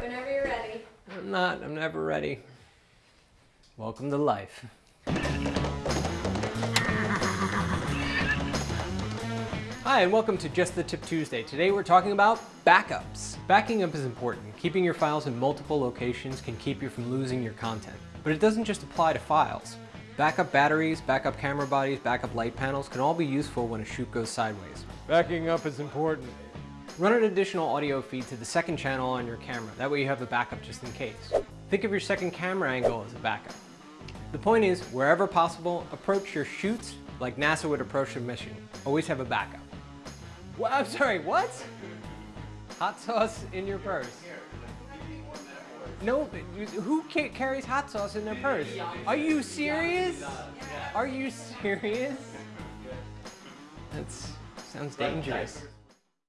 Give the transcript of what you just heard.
it whenever you're ready. I'm not. I'm never ready. Welcome to life. Hi, and welcome to Just the Tip Tuesday. Today we're talking about backups. Backing up is important. Keeping your files in multiple locations can keep you from losing your content. But it doesn't just apply to files. Backup batteries, backup camera bodies, backup light panels can all be useful when a shoot goes sideways. Backing up is important. Run an additional audio feed to the second channel on your camera. That way you have a backup just in case. Think of your second camera angle as a backup. The point is, wherever possible, approach your shoots like NASA would approach a mission. Always have a backup. Well, I'm sorry, what? Hot sauce in your purse. No, who carries hot sauce in their purse? Are you serious? Are you serious? That sounds dangerous.